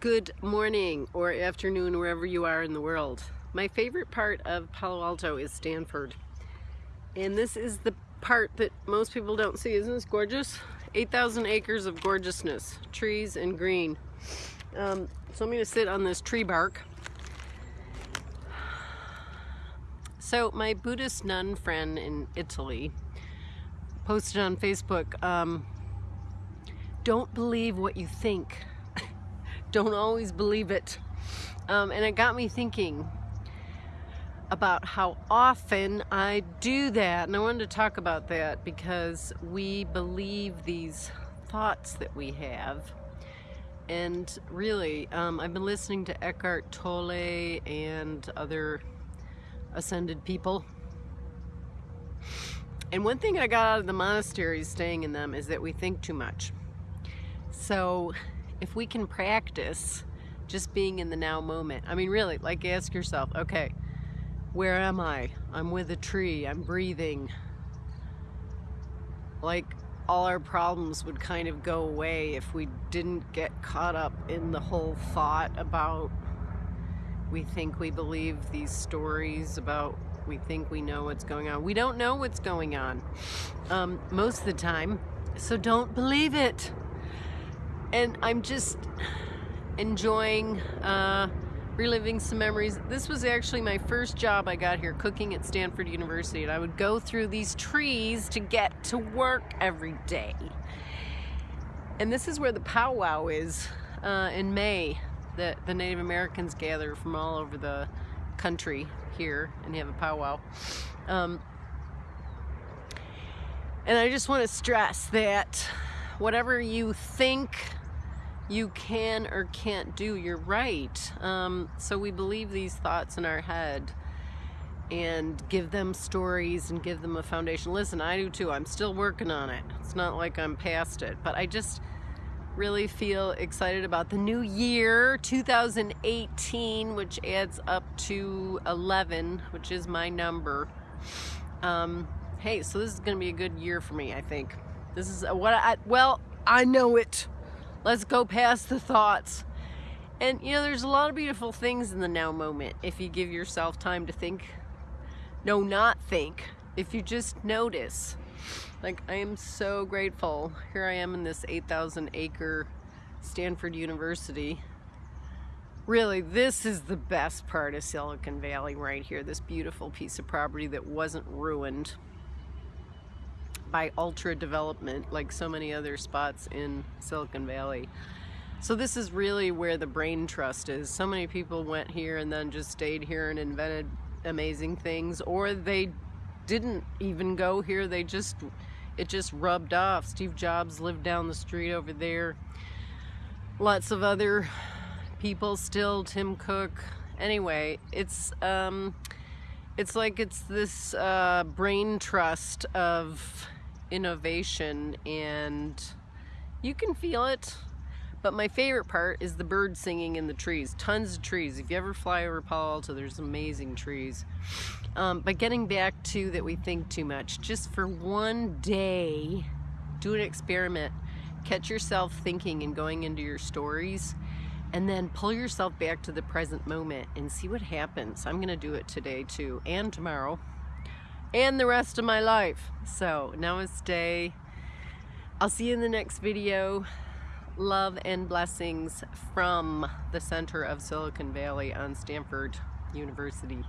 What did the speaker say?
Good morning or afternoon wherever you are in the world. My favorite part of Palo Alto is Stanford. And this is the part that most people don't see. Isn't this gorgeous? 8,000 acres of gorgeousness, trees and green. Um, so I'm going to sit on this tree bark. So my Buddhist nun friend in Italy posted on Facebook, um, don't believe what you think don't always believe it. Um, and it got me thinking about how often I do that. And I wanted to talk about that because we believe these thoughts that we have. And really, um, I've been listening to Eckhart Tolle and other ascended people. And one thing I got out of the monasteries staying in them is that we think too much. So if we can practice just being in the now moment, I mean, really, like ask yourself, okay, where am I? I'm with a tree, I'm breathing. Like all our problems would kind of go away if we didn't get caught up in the whole thought about we think we believe these stories about we think we know what's going on. We don't know what's going on um, most of the time, so don't believe it and I'm just enjoying uh, reliving some memories. This was actually my first job I got here cooking at Stanford University and I would go through these trees to get to work every day. And this is where the powwow is uh, in May that the Native Americans gather from all over the country here and have a powwow. Um, and I just want to stress that whatever you think you can or can't do, you're right. Um, so we believe these thoughts in our head and give them stories and give them a foundation. Listen, I do too. I'm still working on it. It's not like I'm past it, but I just really feel excited about the new year 2018 which adds up to 11 which is my number um, hey so this is gonna be a good year for me I think this is what I well I know it Let's go past the thoughts. And you know, there's a lot of beautiful things in the now moment if you give yourself time to think. No, not think. If you just notice. Like, I am so grateful. Here I am in this 8,000 acre Stanford University. Really, this is the best part of Silicon Valley right here. This beautiful piece of property that wasn't ruined by ultra development like so many other spots in Silicon Valley. So this is really where the brain trust is. So many people went here and then just stayed here and invented amazing things or they didn't even go here. They just, it just rubbed off. Steve Jobs lived down the street over there. Lots of other people still, Tim Cook. Anyway, it's, um, it's like it's this uh, brain trust of innovation and you can feel it. But my favorite part is the birds singing in the trees. Tons of trees. If you ever fly over Palo Alto, there's amazing trees. Um, but getting back to that we think too much, just for one day, do an experiment. Catch yourself thinking and going into your stories and then pull yourself back to the present moment and see what happens. I'm going to do it today too and tomorrow and the rest of my life. So namaste. I'll see you in the next video. Love and blessings from the center of Silicon Valley on Stanford University.